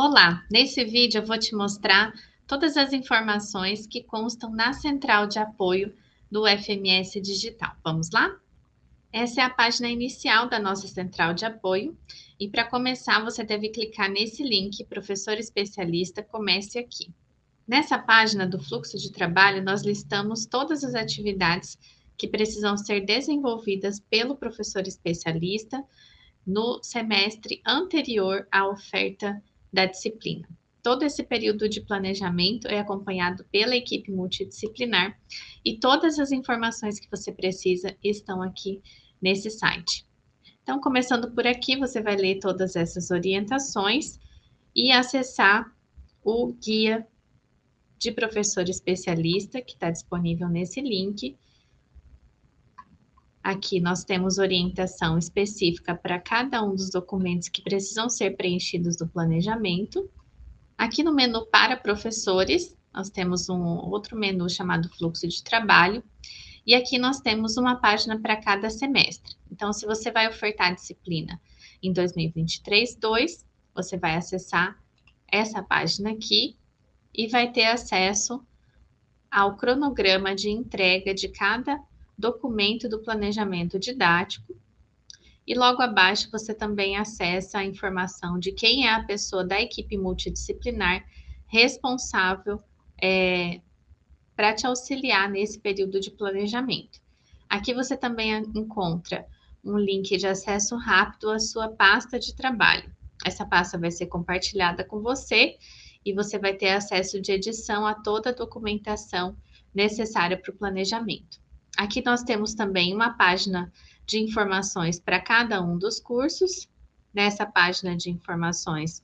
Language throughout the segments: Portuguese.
Olá, nesse vídeo eu vou te mostrar todas as informações que constam na central de apoio do FMS Digital. Vamos lá? Essa é a página inicial da nossa central de apoio e para começar você deve clicar nesse link Professor Especialista Comece Aqui. Nessa página do fluxo de trabalho nós listamos todas as atividades que precisam ser desenvolvidas pelo professor especialista no semestre anterior à oferta da disciplina. Todo esse período de planejamento é acompanhado pela equipe multidisciplinar e todas as informações que você precisa estão aqui nesse site. Então, começando por aqui, você vai ler todas essas orientações e acessar o guia de professor especialista que está disponível nesse link. Aqui nós temos orientação específica para cada um dos documentos que precisam ser preenchidos do planejamento. Aqui no menu para professores, nós temos um outro menu chamado fluxo de trabalho. E aqui nós temos uma página para cada semestre. Então, se você vai ofertar a disciplina em 2023-2, você vai acessar essa página aqui e vai ter acesso ao cronograma de entrega de cada documento do planejamento didático. E logo abaixo você também acessa a informação de quem é a pessoa da equipe multidisciplinar responsável é, para te auxiliar nesse período de planejamento. Aqui você também encontra um link de acesso rápido à sua pasta de trabalho. Essa pasta vai ser compartilhada com você e você vai ter acesso de edição a toda a documentação necessária para o planejamento. Aqui nós temos também uma página de informações para cada um dos cursos. Nessa página de informações,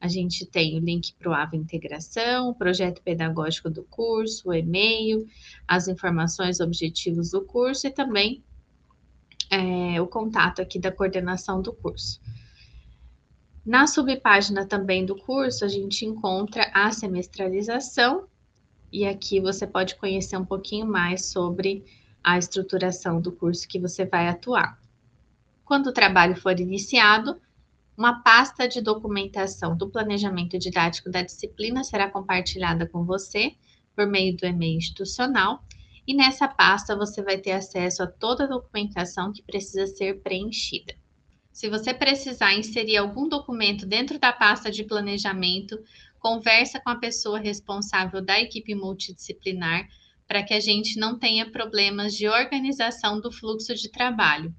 a gente tem o link para o AVA Integração, o projeto pedagógico do curso, o e-mail, as informações objetivos do curso e também é, o contato aqui da coordenação do curso. Na subpágina também do curso, a gente encontra a semestralização, e aqui você pode conhecer um pouquinho mais sobre a estruturação do curso que você vai atuar. Quando o trabalho for iniciado, uma pasta de documentação do planejamento didático da disciplina será compartilhada com você por meio do e-mail institucional, e nessa pasta você vai ter acesso a toda a documentação que precisa ser preenchida. Se você precisar inserir algum documento dentro da pasta de planejamento, conversa com a pessoa responsável da equipe multidisciplinar para que a gente não tenha problemas de organização do fluxo de trabalho.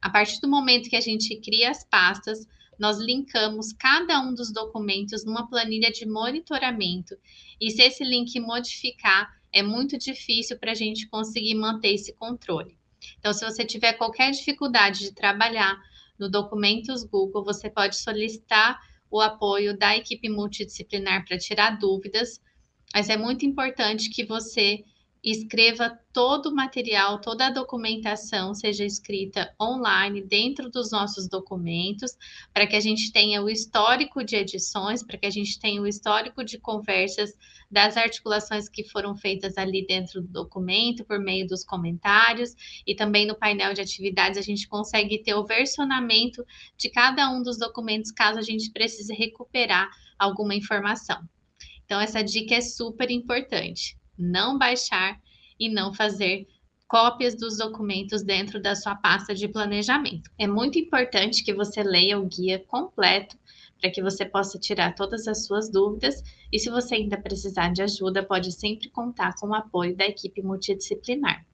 A partir do momento que a gente cria as pastas, nós linkamos cada um dos documentos numa planilha de monitoramento. E se esse link modificar, é muito difícil para a gente conseguir manter esse controle. Então, se você tiver qualquer dificuldade de trabalhar no Documentos Google, você pode solicitar o apoio da equipe multidisciplinar para tirar dúvidas, mas é muito importante que você escreva todo o material, toda a documentação seja escrita online dentro dos nossos documentos, para que a gente tenha o histórico de edições, para que a gente tenha o histórico de conversas das articulações que foram feitas ali dentro do documento, por meio dos comentários, e também no painel de atividades a gente consegue ter o versionamento de cada um dos documentos, caso a gente precise recuperar alguma informação. Então, essa dica é super importante não baixar e não fazer cópias dos documentos dentro da sua pasta de planejamento. É muito importante que você leia o guia completo para que você possa tirar todas as suas dúvidas e se você ainda precisar de ajuda, pode sempre contar com o apoio da equipe multidisciplinar.